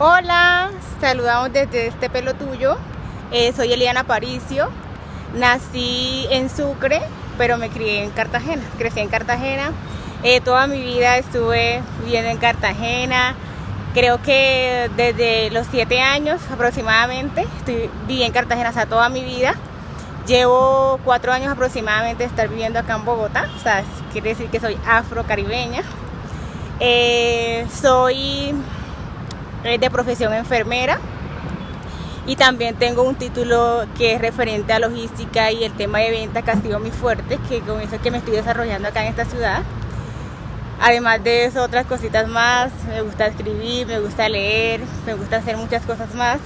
Hola, saludamos desde este pelo tuyo. Eh, soy Eliana Paricio. Nací en Sucre, pero me crié en Cartagena. Crecí en Cartagena. Eh, toda mi vida estuve viviendo en Cartagena. Creo que desde los siete años aproximadamente estoy, viví en Cartagena, o toda mi vida. Llevo cuatro años aproximadamente de estar viviendo acá en Bogotá, o sea, quiere decir que soy afro-caribeña. Eh, soy de profesión enfermera y también tengo un título que es referente a logística y el tema de ventas que ha sido muy fuerte, que con eso es que me estoy desarrollando acá en esta ciudad. Además de eso, otras cositas más, me gusta escribir, me gusta leer, me gusta hacer muchas cosas más.